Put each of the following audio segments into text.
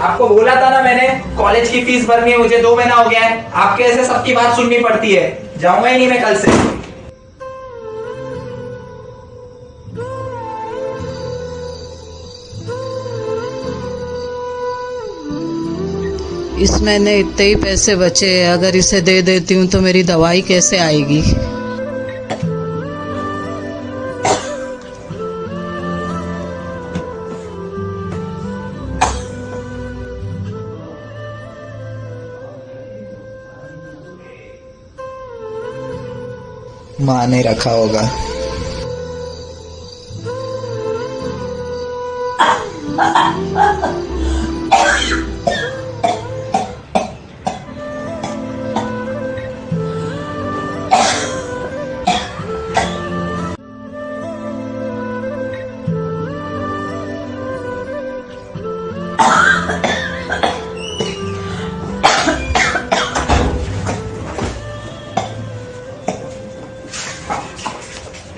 आपको बोला था ना मैंने कॉलेज की फ़ीस भरनी है, मुझे दो महीना हो गया है। आपके ऐसे सबकी बात सुननी पड़ती है। जाऊँगा ही नहीं मैं कल से। इस महीने इतने ही पैसे बचे हैं। अगर इसे दे देती हूँ तो मेरी दवाई कैसे आएगी? माँ ने रखा होगा।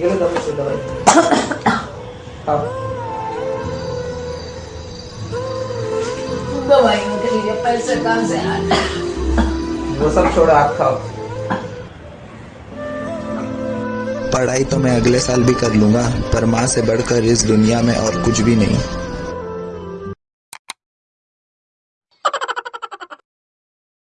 ये लो दवाई से दवाई दवाइयों के लिए पैसे कहाँ से आए वो सब छोड़ो आप खाओ। पढ़ाई तो मैं अगले साल भी कर लूँगा पर माँ से बढ़कर इस दुनिया में और कुछ भी नहीं।